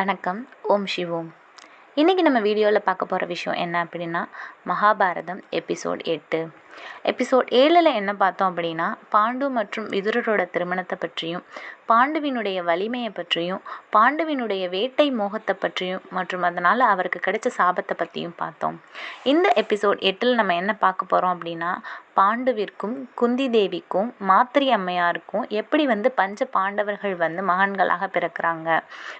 வணக்கம். ஓம் சிவோம். இன்றைக்கி நம்ம வீடியோவில் பார்க்க போகிற விஷயம் என்ன அப்படின்னா மகாபாரதம் எபிசோட் எட்டு. எபிசோட் ஏழில் என்ன பார்த்தோம் அப்படின்னா பாண்டு மற்றும் விதுரரோட திருமணத்தை பற்றியும் பாண்டுவினுடைய வலிமையை பற்றியும் பாண்டுவினுடைய வேட்டை மோகத்தை பற்றியும் மற்றும் அதனால் அவருக்கு கிடைச்ச சாபத்தை பற்றியும் பார்த்தோம். இந்த எபிசோட் எட்டில் நம்ம என்ன பார்க்க போகிறோம் அப்படின்னா பாண்டுவிற்கும் குந்தி தேவிக்கும் மாத்திரி அம்மையாருக்கும் எப்படி வந்து பஞ்ச பாண்டவர்கள் வந்து மகன்களாக பிறக்கிறாங்க?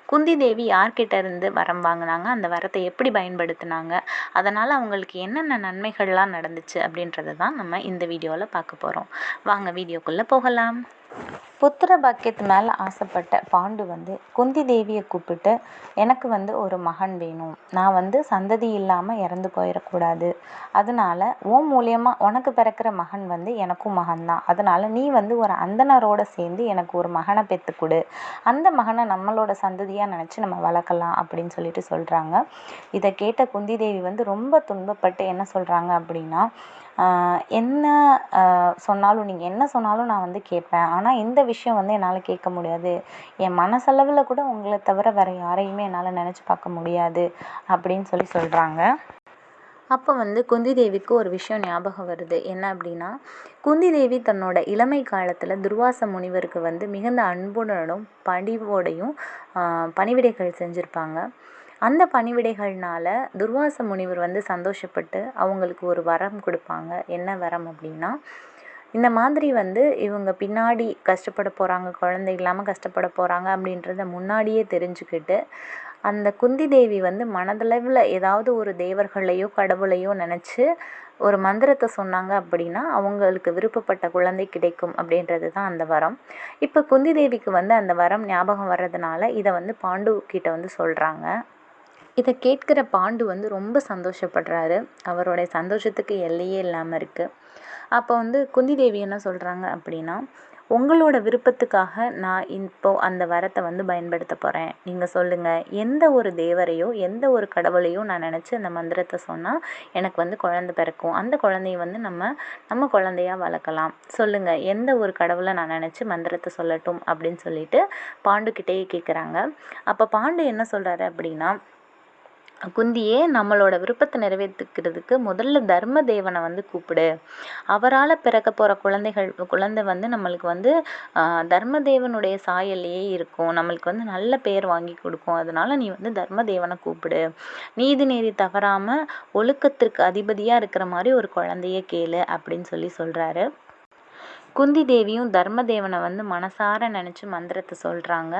குந்தி தேவி யார்கிட்ட இருந்து வரம் வாங்கினாங்க? அந்த வரத்தை எப்படி பயன்படுத்தினாங்க? அதனால் அவங்களுக்கு என்னென்ன நன்மைகள்லாம் நடந்துச்சு அப்படின்றத தான் நம்ம இந்த வீடியோவில் பார்க்க போகிறோம் வாங்க வீடியோக்குள்ளே போகலாம். புத்திர பாக்கியத்து மேலே ஆசைப்பட்ட பாண்டு வந்து குந்தி தேவியை கூப்பிட்டு எனக்கு வந்து ஒரு மகன் வேணும். நான் வந்து சந்ததி இல்லாமல் இறந்து போயிடக்கூடாது அதனால உன் மூலியமாக உனக்கு பிறக்கிற மகன் வந்து எனக்கும் மகன்தான் அதனால நீ வந்து ஒரு அந்தனரோட சேர்ந்து எனக்கு ஒரு மகனை பெற்று கொடு. அந்த மகனை நம்மளோட சந்ததியாக நினச்சி நம்ம வளர்க்கலாம் அப்படின்னு சொல்லிட்டு சொல்கிறாங்க இதை கேட்ட குந்தி தேவி வந்து ரொம்ப துன்பப்பட்டு என்ன சொல்கிறாங்க அப்படின்னா என்ன சொன்னாலும் நீங்கள் என்ன சொன்னாலும் நான் வந்து கேட்பேன். ஆனால் இந்த விஷயம் வந்து என்னால் கேட்க முடியாது. என் மனசளவில் கூட உங்களை தவிர வேறு யாரையுமே என்னால் நினச்சி பார்க்க முடியாது அப்படின்னு சொல்லி சொல்கிறாங்க அப்போ வந்து குந்தி தேவிக்கு ஒரு விஷயம் ஞாபகம் வருது. என்ன அப்படின்னா குந்தி தேவி தன்னோட இளமை காலத்தில் துர்வாச முனிவருக்கு வந்து மிகுந்த அன்புடனும் பணிவோடையும் பணிவிடைகள் செஞ்சுருப்பாங்க. அந்த பணிவிடைகள்னால துர்வாச முனிவர் வந்து சந்தோஷப்பட்டு அவங்களுக்கு ஒரு வரம் கொடுப்பாங்க. என்ன வரம் அப்படின்னா இந்த மாதிரி வந்து இவங்க பின்னாடி கஷ்டப்பட போகிறாங்க குழந்தை இல்லாமல் கஷ்டப்பட போகிறாங்க அப்படின்றத முன்னாடியே தெரிஞ்சுக்கிட்டு அந்த குந்தி தேவி வந்து மனதளவில் ஏதாவது ஒரு தேவர்களையோ கடவுளையோ நினச்சி ஒரு மந்திரத்தை சொன்னாங்க அப்படின்னா அவங்களுக்கு விருப்பப்பட்ட குழந்தை கிடைக்கும் அப்படின்றது தான் அந்த வரம். இப்போ குந்தி தேவிக்கு வந்து அந்த வரம் ஞாபகம் வர்றதுனால இதை வந்து பாண்டு கிட்ட வந்து சொல்கிறாங்க இதை கேட்குற பாண்டு வந்து ரொம்ப சந்தோஷப்படுறாரு. அவருடைய சந்தோஷத்துக்கு எல்லையே இல்லாமல் இருக்குது அப்போ வந்து குந்தி தேவி என்ன சொல்கிறாங்க அப்படின்னா உங்களோட விருப்பத்துக்காக நான் இப்போ அந்த வரத்தை வந்து பயன்படுத்த போகிறேன் நீங்கள் சொல்லுங்கள் எந்த ஒரு தேவரையோ எந்த ஒரு கடவுளையோ நான் நினச்சி அந்த மந்திரத்தை சொன்னால் எனக்கு வந்து குழந்த பிறக்கும். அந்த குழந்தைய வந்து நம்ம நம்ம குழந்தையா வளர்க்கலாம். சொல்லுங்கள் எந்த ஒரு கடவுளை நான் நினச்சி மந்திரத்தை சொல்லட்டும். அப்படின்னு சொல்லிட்டு பாண்டுக்கிட்டேயே கேட்குறாங்க அப்போ பாண்டு என்ன சொல்கிறாரு அப்படின்னா குந்தியே நம்மளோட விருப்பத்தை நிறைவேற்றிக்கிறதுக்கு முதல்ல தர்ம தேவனை வந்து கூப்பிடு. அவரால் பிறக்க போகிற குழந்தைகள் குழந்தை வந்து நம்மளுக்கு வந்து தர்ம தேவனுடைய சாயல்லையே இருக்கும். நம்மளுக்கு வந்து நல்ல பேர் வாங்கி கொடுக்கும். அதனால நீ வந்து தர்ம தேவனை கூப்பிடு. நீதி நெறி தவறாமல் ஒழுக்கத்திற்கு அதிபதியாக இருக்கிற மாதிரி ஒரு குழந்தைய கேளு அப்படின்னு சொல்லி சொல்கிறாரு குந்தி தேவியும் தர்மதேவனை வந்து மனசார நினச்சி மந்திரத்தை சொல்கிறாங்க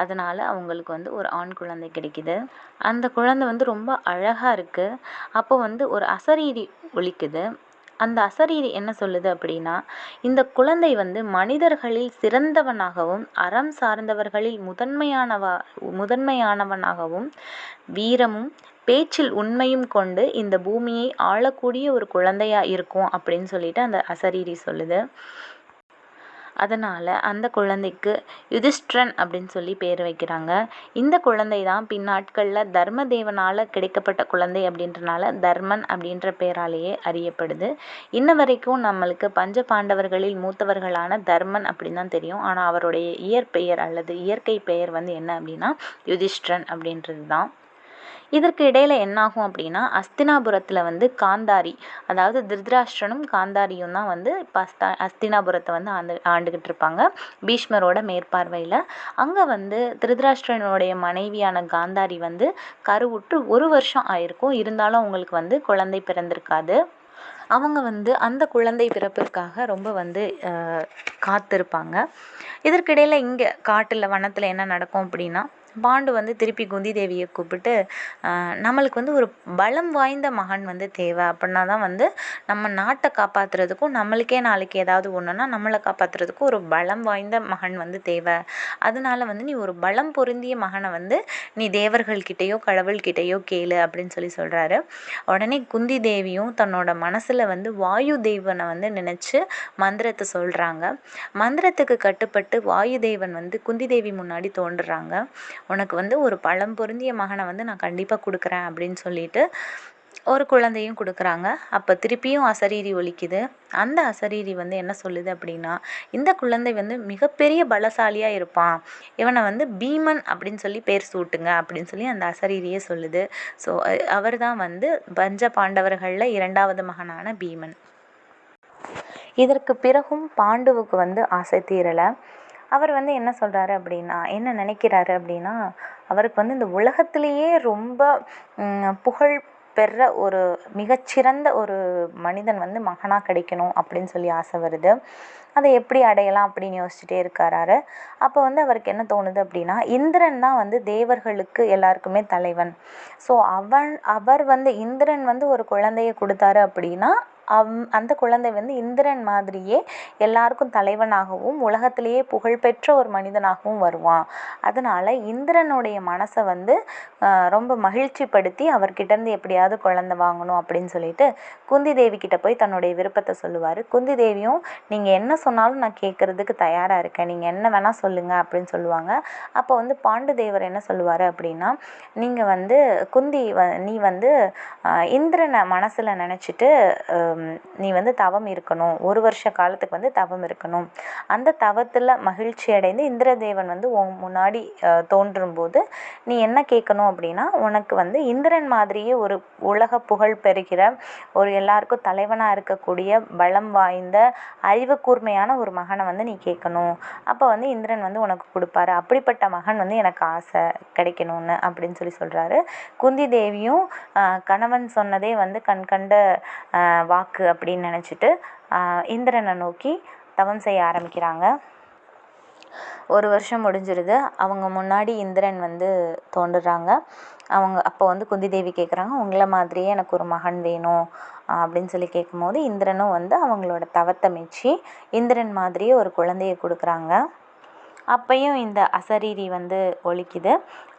அதனால் அவங்களுக்கு வந்து ஒரு ஆண் குழந்தை கிடைக்கிது. அந்த குழந்தை வந்து ரொம்ப அழகாக இருக்குது அப்போ வந்து ஒரு அசரீரி ஒழிக்குது அந்த அசரீரி என்ன சொல்லுது அப்படின்னா இந்த குழந்தை வந்து மனிதர்களில் சிறந்தவனாகவும் அறம் சார்ந்தவர்களில் முதன்மையானவா முதன்மையானவனாகவும் வீரமும் பேச்சில் உண்மையும் கொண்டு இந்த பூமியை ஆளக்கூடிய ஒரு குழந்தையாக இருக்கும் அப்படின்னு சொல்லிட்டு அந்த அசரீரி சொல்லுது. அதனால் அந்த குழந்தைக்கு யுதிஷ்டிரன் அப்படின்னு சொல்லி பேர் வைக்கிறாங்க. இந்த குழந்தை தான் பின்னாட்களில் தர்மதேவனால் கிடைக்கப்பட்ட குழந்தை அப்படின்றனால தர்மன் அப்படின்ற பேராலேயே அறியப்படுது. இன்ன வரைக்கும் நம்மளுக்கு பஞ்ச பாண்டவர்களில் மூத்தவர்களான தர்மன் அப்படின்னு தான் தெரியும். ஆனால் அவருடைய இயற்பெயர் அல்லது இயற்கை பெயர் வந்து என்ன அப்படின்னா யுதிஷ்டிரன் அப்படின்றது தான் இதற்கு இடையில் என்னாகும் அப்படின்னா அஸ்தினாபுரத்தில் வந்து காந்தாரி அதாவது திருதராஷ்டிரனும் காந்தாரியும் தான் வந்து இப்போ அஸ்தா அஸ்தினாபுரத்தை வந்து ஆண்டு ஆண்டுகிட்டு இருப்பாங்க பீஷ்மரோட மேற்பார்வையில். அங்கே வந்து திருதராஷ்டிரனுடைய மனைவியான காந்தாரி வந்து கருவுற்று ஒரு வருஷம் ஆயிருக்கும். இருந்தாலும் அவங்களுக்கு வந்து குழந்தை பிறந்திருக்காது. அவங்க வந்து அந்த குழந்தை பிறப்பிற்காக ரொம்ப வந்து காத்திருப்பாங்க. இதற்கிடையில் இங்கே காட்டில் வனத்தில் என்ன நடக்கும் அப்படின்னா பாண்டு வந்து திருப்பி குந்தி தேவியை கூப்பிட்டு நம்மளுக்கு வந்து ஒரு பலம் வாய்ந்த மகன் வந்து தேவை. அப்படின்னா தான் வந்து நம்ம நாட்டை காப்பாற்றுறதுக்கும் நம்மளுக்கே நாளைக்கு ஏதாவது ஒன்றுனா நம்மளை காப்பாற்றுறதுக்கும் ஒரு பலம் வாய்ந்த மகன் வந்து தேவை. அதனால வந்து நீ ஒரு பலம் பொருந்திய மகனை வந்து நீ தேவர்கள்கிட்டேயோ கடவுள்கிட்டேயோ கேளு அப்படின்னு சொல்லி சொல்கிறாரு உடனே குந்தி தேவியும் தன்னோட மனசில் வந்து வாயு தேவனை வந்து நினச்சி மந்திரத்தை சொல்கிறாங்க மந்திரத்துக்கு கட்டுப்பட்டு வாயு தேவன் வந்து குந்தி தேவி முன்னாடி தோன்றுறாங்க. உனக்கு வந்து ஒரு பழம் பொருந்திய மகனை வந்து நான் கண்டிப்பாக கொடுக்குறேன் அப்படின்னு சொல்லிட்டு ஒரு குழந்தையும் கொடுக்குறாங்க. அப்போ திருப்பியும் அசரீரி ஒலிக்குது. அந்த அசரீரி வந்து என்ன சொல்லுது அப்படின்னா இந்த குழந்தை வந்து மிகப்பெரிய பலசாலியாக இருப்பான். இவனை வந்து பீமன் அப்படின்னு சொல்லி பேர் சூட்டுங்க அப்படின்னு சொல்லி அந்த அசரீரியே சொல்லுது. ஸோ அவர் தான் வந்து பஞ்ச பாண்டவர்களில் இரண்டாவது மகனான பீமன். இதற்கு பிறகும் பாண்டுவுக்கு வந்து ஆசை தீரலை. அவர் வந்து என்ன சொல்கிறாரு அப்படின்னா என்ன நினைக்கிறாரு அப்படின்னா அவருக்கு வந்து இந்த உலகத்திலேயே ரொம்ப புகழ் பெற ஒரு மிகச்சிறந்த ஒரு மனிதன் வந்து மகனாக கிடைக்கணும் அப்படின்னு சொல்லி ஆசை வருது. அதை எப்படி அடையலாம் அப்படின்னு யோசிச்சுட்டே இருக்காராரு. அப்போ வந்து அவருக்கு என்ன தோணுது அப்படின்னா இந்திரன் தான் வந்து தேவர்களுக்கு எல்லாருக்குமே தலைவன். ஸோ அவன் அவர் வந்து இந்திரன் வந்து ஒரு குழந்தைய கொடுத்தாரு அப்படின்னா அவ் அந்த குழந்தை வந்து இந்திரன் மாதிரியே எல்லாருக்கும் தலைவனாகவும் உலகத்திலேயே புகழ்பெற்ற ஒரு மனிதனாகவும் வருவான். அதனால் இந்திரனுடைய மனசை வந்து ரொம்ப மகிழ்ச்சிப்படுத்தி அவர்கிட்டேருந்து எப்படியாவது குழந்தை வாங்கணும் அப்படின்னு சொல்லிட்டு குந்தி தேவி கிட்ட போய் தன்னுடைய விருப்பத்தை சொல்லுவார். குந்தி தேவியும் நீங்கள் என்ன சொன்னாலும் நான் கேட்குறதுக்கு தயாராக இருக்கேன். நீங்கள் என்ன வேணால் சொல்லுங்கள் அப்படின்னு சொல்லுவாங்க. அப்போ வந்து பாண்டு தேவர் என்ன சொல்லுவார் அப்படின்னா நீங்கள் வந்து குந்தி வ நீ வந்து இந்திரனை மனசில் நினச்சிட்டு நீ வந்து தவம் இருக்கணும். ஒரு வருஷ காலத்துக்கு வந்து தவம் இருக்கணும். அந்த தவத்தில் மகிழ்ச்சி அடைந்து இந்திரதேவன் வந்து உன் முன்னாடி தோன்றும்போது நீ என்ன கேட்கணும் அப்படின்னா உனக்கு வந்து இந்திரன் மாதிரியே ஒரு உலக புகழ் பெறுகிற ஒரு எல்லாருக்கும் தலைவனாக இருக்கக்கூடிய பலம் வாய்ந்த அறிவு கூர்மையான ஒரு மகனை வந்து நீ கேட்கணும். அப்போ வந்து இந்திரன் வந்து உனக்கு கொடுப்பாரு. அப்படிப்பட்ட மகன் வந்து எனக்கு ஆசை கிடைக்கணும்னு அப்படின்னு சொல்லி சொல்கிறாரு குந்தி தேவியும் கணவன் சொன்னதே வந்து கண் கண்ட வாக்கு அப்படின்னு நினச்சிட்டு இந்திரனை நோக்கி தவம் செய்ய ஆரம்பிக்கிறாங்க. ஒரு வருஷம் முடிஞ்சிருது. அவங்க முன்னாடி இந்திரன் வந்து தோன்றுறாங்க. அவங்க அப்போ வந்து குந்தி தேவி கேட்குறாங்க உங்களை மாதிரியே எனக்கு ஒரு மகன் வேணும் அப்படின்னு சொல்லி கேட்கும்போது இந்திரனும் வந்து அவங்களோட தவத்தை மெச்சி இந்திரன் மாதிரியே ஒரு குழந்தைய கொடுக்குறாங்க. அப்பையும் இந்த அசரீரி வந்து ஒலிக்குது.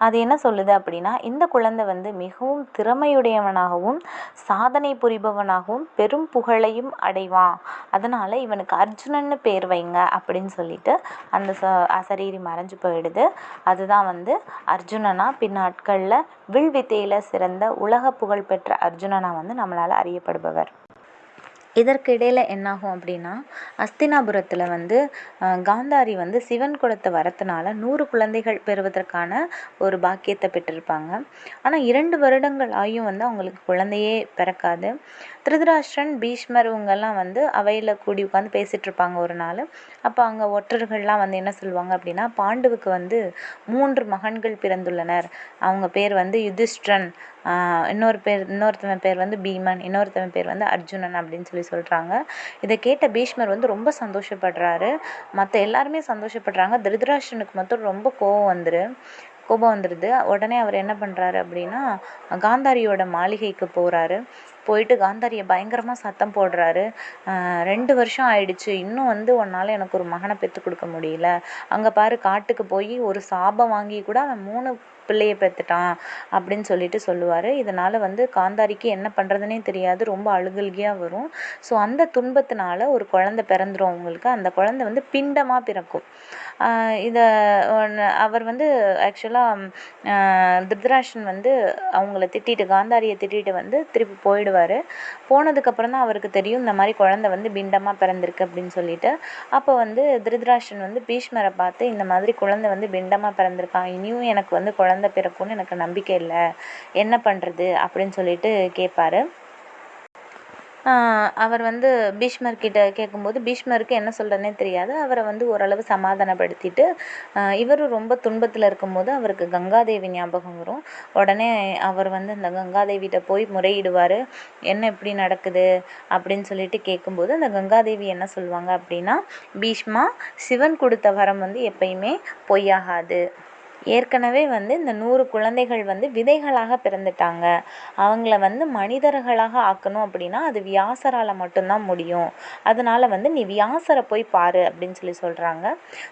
அது என்ன சொல்லுது அப்படின்னா இந்த குழந்தை வந்து மிகவும் திறமையுடையவனாகவும் சாதனை புரிபவனாகவும் பெரும் புகழையும் அடைவான். அதனால் இவனுக்கு அர்ஜுனன்னு பேர் வைங்க அப்படின்னு சொல்லிட்டு அந்த ச அசரீரி மறைஞ்சு போயிடுது. அதுதான் வந்து அர்ஜுனனா பின்னாட்களில் வில் வித்தையில் சிறந்த உலக புகழ்பெற்ற அர்ஜுனனா வந்து நம்மளால் அறியப்படுபவர். இதற்கு இடையில் என்னாகும் அப்படின்னா அஸ்தினாபுரத்தில் வந்து காந்தாரி வந்து சிவன் கொடுத்த வரத்தினால நூறு குழந்தைகள் பெறுவதற்கான ஒரு பாக்கியத்தை பெற்றிருப்பாங்க. ஆனால் இரண்டு வருடங்கள் ஆகியும் வந்து அவங்களுக்கு குழந்தையே பிறக்காது. திருதராஷ்டிரன் பீஷ்மர் இவங்கெல்லாம் வந்து அவையில் கூடி உட்காந்து பேசிகிட்டு இருப்பாங்க ஒரு நாள். அப்போ அங்கே ஒற்றர்கள்லாம் வந்து என்ன சொல்லுவாங்க அப்படின்னா பாண்டுவுக்கு வந்து மூன்று மகன்கள் பிறந்துள்ளனர். அவங்க பேர் வந்து யுதிஷ்டிரன். இன்னொரு பேர் இன்னொருத்தவன் பேர் வந்து பீமன் இன்னொருத்தவன் பேர் வந்து அர்ஜுனன் அப்படின்னு சொல்லி சொல்கிறாங்க இதை கேட்ட பீஷ்மர் வந்து ரொம்ப சந்தோஷப்படுறாரு. மற்ற எல்லாருமே சந்தோஷப்படுறாங்க. திருதராஷ்டனுக்கு மட்டும் ரொம்ப கோவம் வந்துரு கோபம் வந்துடுது உடனே அவர் என்ன பண்ணுறாரு அப்படின்னா காந்தாரியோட மாளிகைக்கு போகிறாரு போயிட்டு காந்தாரியை பயங்கரமாக சத்தம் போடுறாரு. ரெண்டு வருஷம் ஆயிடுச்சு. இன்னும் வந்து உன்னால் எனக்கு ஒரு மகனை பெற்று கொடுக்க முடியல. அங்கே பாரு காட்டுக்கு போய் ஒரு சாபம் வாங்கி கூட அவன் மூணு பிள்ளையை பெற்றுட்டான் அப்படின்னு சொல்லிட்டு சொல்லுவார். இதனால் வந்து காந்தாரிக்கு என்ன பண்ணுறதுனே தெரியாது. ரொம்ப அழுகல்கியாக வரும். ஸோ அந்த துன்பத்தினால ஒரு குழந்த பிறந்துரும் அவங்களுக்கு. அந்த குழந்த வந்து பிண்டமாக பிறக்கும். இதை அவர் வந்து ஆக்சுவலாக திருதராஷன் வந்து அவங்கள திட்டிட்டு காந்தாரியை திட்டிட்டு வந்து திருப்பி போயிடுவார். போனதுக்கப்புறம் தான் அவருக்கு தெரியும் இந்த மாதிரி குழந்த வந்து பிண்டமாக பிறந்திருக்கு அப்படின்னு சொல்லிட்டு. அப்போ வந்து திருதராஷன் வந்து பீஷ்மரை பார்த்து இந்த மாதிரி குழந்தை வந்து பிண்டமாக பிறந்திருக்கான். இனியும் எனக்கு வந்து குழந்த பிறக்கும்னு எனக்கு நம்பிக்கை இல்லை. என்ன பண்ணுறது அப்படின்னு சொல்லிட்டு கேட்பாரு. அவர் வந்து பீஷ்மர்கிட்ட கேட்கும்போது பீஷ்மருக்கு என்ன சொல்கிறதுனே தெரியாது. அவரை வந்து ஓரளவு சமாதானப்படுத்திட்டு இவரும் ரொம்ப துன்பத்தில் இருக்கும்போது அவருக்கு கங்காதேவி ஞாபகம் வரும். உடனே அவர் வந்து அந்த கங்காதேவிகிட்ட போய் முறையிடுவார். என்ன இப்படி நடக்குது? அப்படின்னு சொல்லிட்டு கேட்கும்போது அந்த கங்காதேவி என்ன சொல்லுவாங்க அப்படின்னா பீஷ்மா சிவன் கொடுத்த வரம் வந்து எப்பயுமே பொய்யாகாது. ஏற்கனவே வந்து இந்த நூறு குழந்தைகள் வந்து விதைகளாக பிறந்துட்டாங்க. அவங்கள வந்து மனிதர்களாக ஆக்கணும் அப்படின்னா அது வியாசரால் மட்டும்தான் முடியும். அதனால் வந்து நீ வியாசரை போய் பாரு அப்படின்னு சொல்லி சொல்கிறாங்க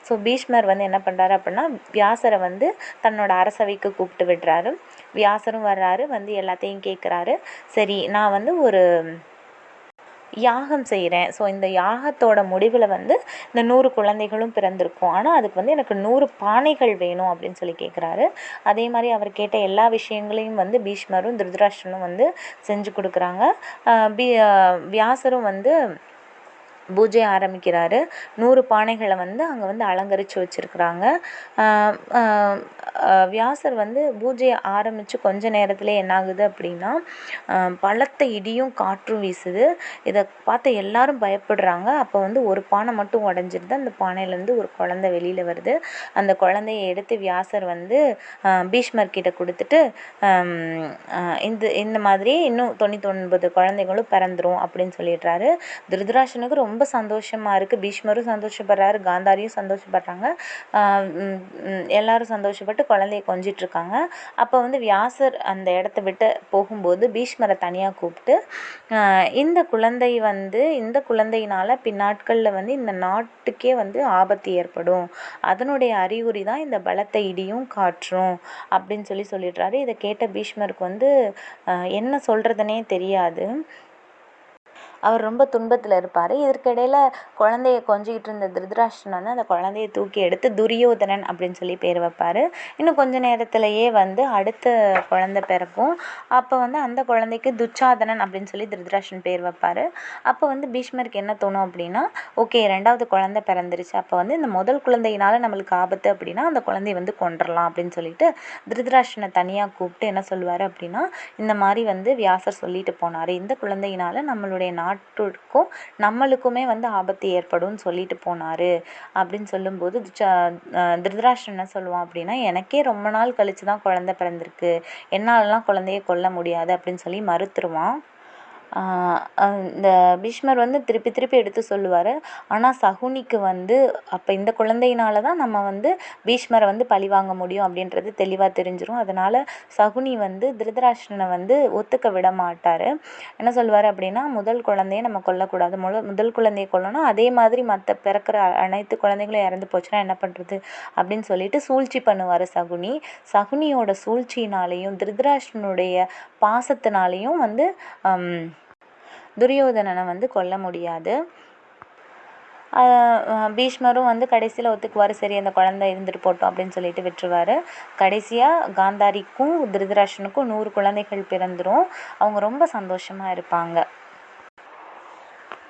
ஸோ பீஷ்மர் வந்து என்ன பண்ணுறாரு அப்படின்னா வியாசரை வந்து தன்னோட அரசவைக்கு கூப்பிட்டு விடுறாரு. வியாசரும் வர்றாரு வந்து எல்லாத்தையும் கேட்குறாரு சரி நான் வந்து ஒரு யாகம் செய்கிறேன் ஸோ இந்த யாகத்தோட முடிவில் வந்து இந்த நூறு குழந்தைகளும் பிறந்திருக்கும். ஆனால் அதுக்கு வந்து எனக்கு நூறு பானைகள் வேணும் அப்படின்னு சொல்லி கேட்குறாரு அதே மாதிரி அவர் கேட்ட எல்லா விஷயங்களையும் வந்து பீஷ்மரும் திருதராஷ்டிரனும் வந்து செஞ்சு கொடுக்குறாங்க. பி வியாசரும் வந்து பூஜை ஆரம்பிக்கிறாரு. நூறு பானைகளை வந்து அங்கே வந்து அலங்கரித்து வச்சுருக்குறாங்க. வியாசர் வந்து பூஜையை ஆரம்பித்து கொஞ்ச நேரத்தில் என்னாகுது அப்படின்னா பலத்த இடியும் காற்றும் வீசுது. இதை பார்த்து எல்லாரும் பயப்படுறாங்க. அப்போ வந்து ஒரு பானை மட்டும் உடஞ்சிருது. அந்த பானையிலேருந்து ஒரு குழந்த வெளியில் வருது. அந்த குழந்தைய எடுத்து வியாசர் வந்து பீஷ்மர் கிட்ட கொடுத்துட்டு இந்த இந்த மாதிரி இன்னும் தொண்ணூத்தொன்பது குழந்தைகளும் பிறந்துரும் அப்படின்னு சொல்லிடுறாரு. திருதராஷனுக்கு ரொம்ப ரொம்ப சந்தோஷமாக இருக்குது பீஷ்மரும் சந்தோஷப்படுறாரு காந்தாரியும் சந்தோஷப்படுறாங்க. எல்லாரும் சந்தோஷப்பட்டு குழந்தைய கொஞ்சிட்ருக்காங்க அப்போ வந்து வியாசர் அந்த இடத்த விட்டு போகும்போது பீஷ்மரை தனியாக கூப்பிட்டு இந்த குழந்தை வந்து இந்த குழந்தையினால் பின்னாட்களில் வந்து இந்த நாட்டுக்கே வந்து ஆபத்து ஏற்படும். அதனுடைய அறிகுறி தான் இந்த பலத்தை இடியும் காற்றும் அப்படின்னு சொல்லி சொல்லிடுறாரு. இதை கேட்ட பீஷ்மருக்கு வந்து என்ன சொல்கிறதுனே தெரியாது. அவர் ரொம்ப துன்பத்தில் இருப்பார். இதற்கிடையில் குழந்தைய கொஞ்சிக்கிட்டு இருந்த திருதராஷ்டிரன் வந்து அந்த குழந்தைய தூக்கி எடுத்து துரியோதனன் அப்படின்னு சொல்லி பேர் வைப்பார். இன்னும் கொஞ்ச நேரத்திலேயே வந்து அடுத்த குழந்தை பிறக்கும். அப்போ வந்து அந்த குழந்தைக்கு துச்சாதனன் அப்படின்னு சொல்லி திருதராஷ்டிரன் பேர் வைப்பார். அப்போ வந்து பீஷ்மருக்கு என்ன தோணும் அப்படின்னா ஓகே ரெண்டாவது குழந்தை பிறந்துருச்சு. அப்போ வந்து இந்த முதல் குழந்தையினால் நம்மளுக்கு ஆபத்து அப்படின்னா அந்த குழந்தைய வந்து கொண்டுடலாம் அப்படின்னு சொல்லிட்டு திருதராஷ்டனை தனியாக கூப்பிட்டு என்ன சொல்லுவார் அப்படின்னா இந்த மாதிரி வந்து வியாசர் சொல்லிட்டு போனார். இந்த குழந்தையினால் நம்மளுடைய நாடு நாட்டுக்கும் நம்மளுக்குமே வந்து ஆபத்து ஏற்படும்னு சொல்லிட்டு போனார். அப்படின்னு சொல்லும்போது திருதராஷ்டிரன் என்ன சொல்லுவான் அப்படின்னா எனக்கே ரொம்ப நாள் கழித்து தான் குழந்த பிறந்திருக்கு. என்னாலலாம் குழந்தைய கொல்ல முடியாது. அப்படின்னு சொல்லி மறுத்துருவான். இந்த பீஷ்மர் வந்து திருப்பி திருப்பி எடுத்து சொல்லுவார். ஆனால் சகுனிக்கு வந்து அப்போ இந்த குழந்தையினால தான் நம்ம வந்து பீஷ்மரை வந்து பழி வாங்க முடியும் அப்படின்றது தெளிவாக தெரிஞ்சிடும் அதனால் சகுனி வந்து திருதராஷ்டிரனை வந்து ஒத்துக்க விட மாட்டார். என்ன சொல்லுவார் அப்படின்னா முதல் குழந்தைய நம்ம கொல்லக்கூடாது. முத முதல் குழந்தைய கொல்லணும். அதே மாதிரி மற்ற பிறக்கிற அனைத்து குழந்தைகளும் இறந்து போச்சுன்னா என்ன பண்ணுறது அப்படின்னு சொல்லிட்டு சூழ்ச்சி பண்ணுவார் சகுனி. சகுனியோட சூழ்ச்சியினாலேயும் திருதராஷ்டிரனுடைய பாசத்தினாலேயும் வந்து துரியோதனனை வந்து கொல்ல முடியாது. பீஷ்மரும் வந்து கடைசியில் ஒத்துக்குவார். சரி அந்த குழந்த இருந்துட்டு போட்டோம் அப்படின்னு சொல்லிட்டு விட்டுருவார். கடைசியாக காந்தாரிக்கும் திருதராஷனுக்கும் நூறு குழந்தைகள் பிறந்துடும் அவங்க ரொம்ப சந்தோஷமாக இருப்பாங்க.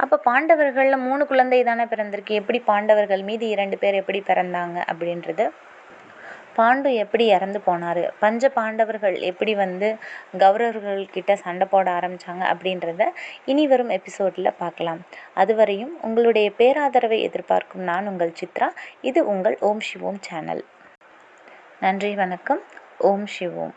அப்போ பாண்டவர்களில் மூணு குழந்தை தானே பிறந்திருக்கு. எப்படி பாண்டவர்கள் மீதி இரண்டு பேர் எப்படி பிறந்தாங்க அப்படின்றது பாண்டு எப்படி இறந்து போனார்? பஞ்ச பாண்டவர்கள் எப்படி வந்து கௌரவர்கள்கிட்ட சண்டை போட ஆரம்பித்தாங்க அப்படின்றத இனி வரும் எபிசோடில் பார்க்கலாம். அதுவரையும் உங்களுடைய பேராதரவை எதிர்பார்க்கும் நான் உங்கள் சித்ரா. இது உங்கள் ஓம் சிவோம் சேனல். நன்றி வணக்கம். ஓம் சிவோம்.